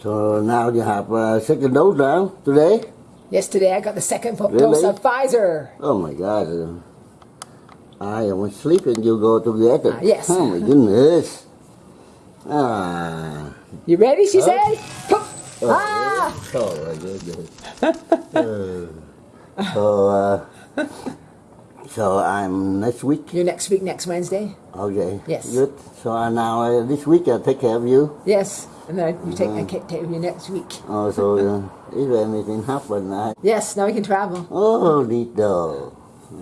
So now you have uh, second dose now today? Yesterday I got the second Really? dose of Pfizer. Oh my God. I was sleeping, you go to get it. Ah, yes. Oh my goodness. Ah. You ready? She Huh? said. Poof. Oh, Ah! Oh, my goodness. Uh, so, uh, so I'm next week. You next week, next Wednesday. Okay. Yes. Good. So uh, now uh, this week I'll take care of you. Yes, and then you take. I take you next week. Oh, so uh, if anything happen, I Yes, now we can travel. oh đồ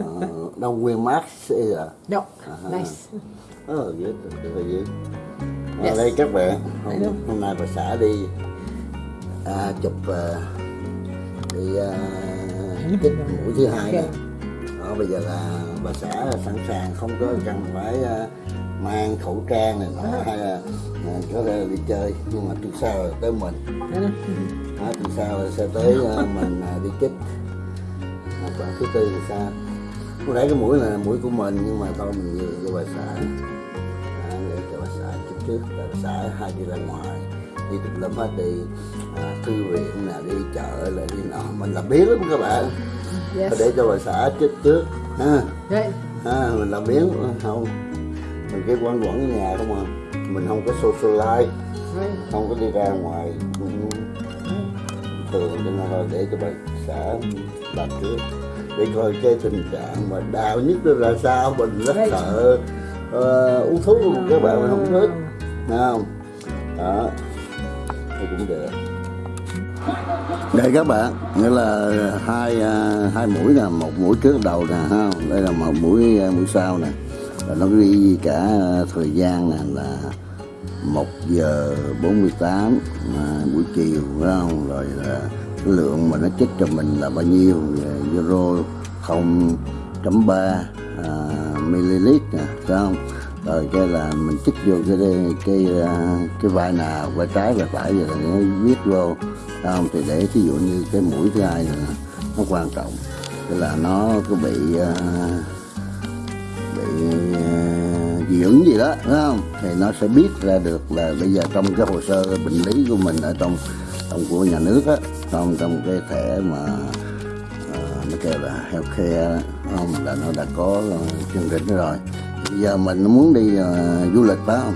uh, don't wear mask either. No, Uh-huh. nice. Oh, good, very good. Ở Yes. đây các bạn, hôm, hôm nay bà xã đi à, chụp à, đi à, chích mũi thứ hai Okay. nè. Đó, bây giờ là bà xã sẵn sàng không có cần phải à, mang khẩu trang này nọ hay là à, có thể đi chơi. Nhưng mà tuần sau là tới mình. Đó, tuần sau là sẽ tới à, mình à, đi chích. À, còn thứ tư thì sao? Lúc nãy cái mũi là mũi của mình nhưng mà thôi mình nhường cho bà xã. À, để cho bà xã chích trước. Bà xã hay đi ra ngoài đi tùm lum hết đi. À, thư viện nè đi chợ là đi nọ. Mình làm biến lắm các bạn. Yes. để cho bà xã chích trước. Ha. Right. à, mình làm biến không mình cái quanh quẩn ở nhà không à. Mình không có socialize. Không có đi ra ngoài. Ừ, thường cho nên thôi để cho bà xã làm trước. Để coi cái tình trạng mà đau nhất ra sao. Mình rất sợ ờ, uống thuốc luôn. Các bạn mình không thích. Thấy không? Đó. Thì cũng được. Đây các bạn nghĩa là hai à, hai mũi nè một mũi trước đầu nè ha. Đây là một mũi à, mũi sau nè và nó ghi cả ờ, thời gian nè là 1 giờ 48 à, buổi chiều phải không? Rồi là cái lượng mà nó chích cho mình là bao nhiêu? Euro 0.3 à, ml nè phải không? Rồi cái là mình chích vô cái cái ờ, cái vai nào vai trái vai phải rồi nó viết vô phải không? Thì để thí dụ như cái mũi thứ hai này nè, nó quan trọng. Tức là nó có bị uh, bị dưỡng gì đó đúng không? Thì nó sẽ biết ra được là bây giờ trong cái hồ sơ bệnh lý của mình ở trong trong của nhà nước á trong trong cái thẻ mà à, nó kêu là healthcare không? Là nó đã có ờ, chương trình rồi. Bây giờ mình muốn đi uh, du lịch phải không?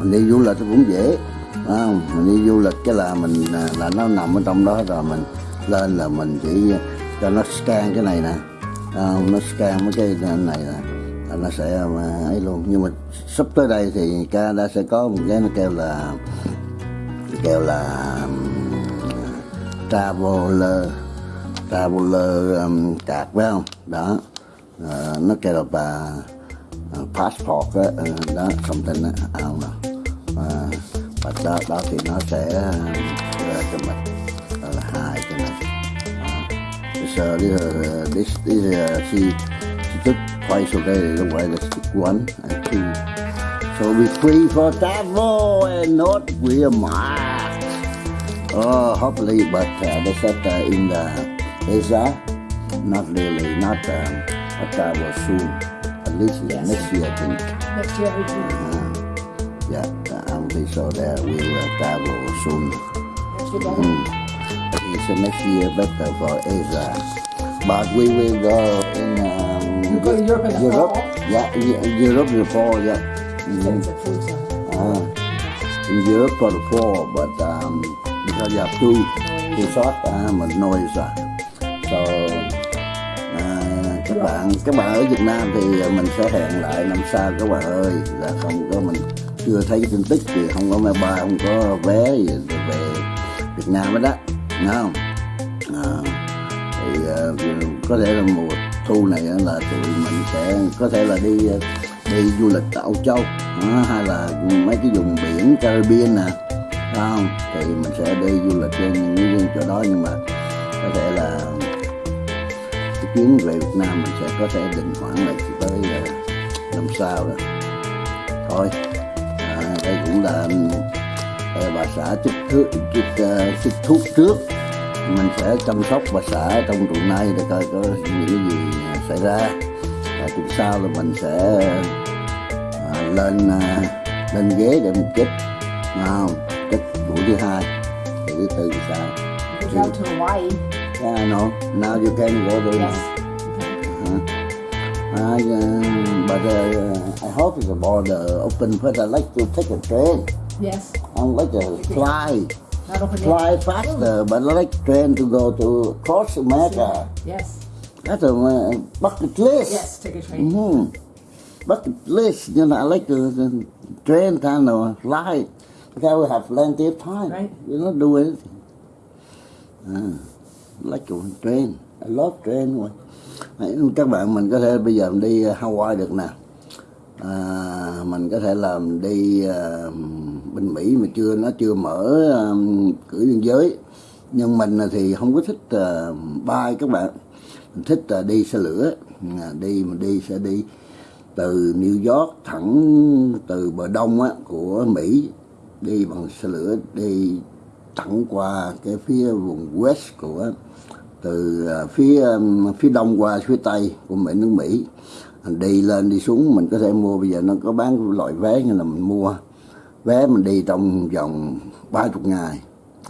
Mình đi du lịch cũng dễ phải không? Mình đi du lịch cái là mình à, là nó nằm ở trong đó rồi mình lên là mình chỉ cho nó scan cái này nè không? nó scan mấy cái này nè nó sẽ mà ấy luôn. Nhưng mà sắp tới đây thì Canada sẽ có một cái nó kêu là kêu là traveler traveler um, card phải không? Đó. Uh, nó kêu là uh, passport đó, ờ, đó something đó à, không know. Uh, và đó, đó thì nó sẽ uh, ra cho mình đó là hai cái này Đó. This, uh, this, uh, this, this uh, she, she took twice already, don't worry, let's one and two. So we free for travel and not wear mask. Oh, hopefully, but uh, they said uh, in the ESA, not really, not um, a travel soon. At least yeah, next year, I think. Next year we do. Uh, yeah, I'm pretty sure that we will travel soon. Next year. Mm. It's uh, next year better for Asia. But we will go in um, You go to Europe in the Europe. fall? Yeah, Eu- Europe in the fall, yeah. Food zone. Uh, in Europe for the fall, but um, because you have two, shot, uh, mình no visa. So, à, các bạn các bạn ở Việt Nam thì mình sẽ hẹn lại năm sau các bạn ơi là không có mình chưa thấy tin tức gì không có máy bay không có vé gì về Việt Nam hết đó Thấy không à, thì ờ, có thể là mùa thu này là tụi mình sẽ có thể là đi ờ, đi du lịch tại Âu Châu hay là mấy cái vùng biển Caribbean nè phải không? Thì mình sẽ đi du lịch trên những cái chỗ đó nhưng mà có thể là cái chuyến về Việt Nam mình sẽ có thể định khoảng là tới ờ, năm sau rồi. Thôi à, đây cũng là bà xã chích thuốc chích, ờ, chích thuốc trước mình sẽ chăm sóc bà xã trong tuần này để coi có những cái gì xảy ra và tuần sau là mình sẽ à, lên à, lên ghế để mình chích không chích buổi thứ hai thứ tư thì sao out to Hawaii. yeah, know now you can go there Yes. now I, uh, but uh, I hope the border open first I like to take a train Yes. I like to fly. Fly faster but I like train to go to cross America Yes. that's a uh, bucket list Yes. Take a train. hmm bucket list you know I like to, to train time or fly because we have plenty of time Right. you not do anything I like to train I love train Đấy, các bạn mình có thể bây giờ mình đi Hawaii được nè à, mình có thể làm đi à, bên Mỹ mà chưa nó chưa mở à, cửa biên giới. Nhưng mình thì không có thích à, bay các bạn. Mình thích à, đi xe lửa. À, đi mình đi sẽ đi từ New York thẳng từ bờ đông á, của Mỹ đi bằng xe lửa đi thẳng qua cái phía vùng West của từ à, phía à, phía đông qua phía tây của Mỹ nước Mỹ. Mình đi lên đi xuống mình có thể mua. Bây giờ nó có bán loại vé như là mình mua. Vé mình đi trong vòng ba chục ngày.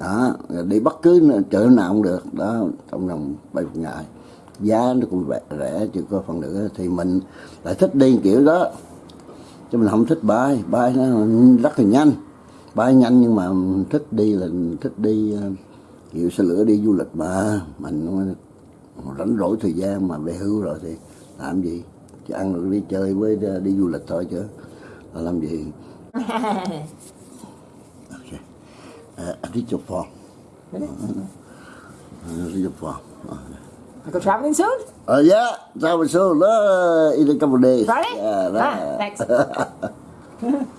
Đó đi bất cứ chợ chỗ nào cũng được. Đó trong vòng ba chục ngày. Giá nó cũng rẻ, rẻ chứ có phần nữa thì mình lại thích đi kiểu đó. Chứ mình không thích bay bay nó rất là nhanh. Bay nhanh nhưng mà thích đi là thích đi ờ, kiểu xe lửa đi du lịch mà. Mình rảnh rỗi thời gian mà về hưu rồi thì làm gì? Chứ ăn rồi đi chơi với ờ, đi du lịch thôi chứ là làm gì ok uh, your phone Really? I need your phone I go traveling soon? Uh, yeah, that was so. Uh, in a couple of days. Friday? Yeah, Ah, that- thanks.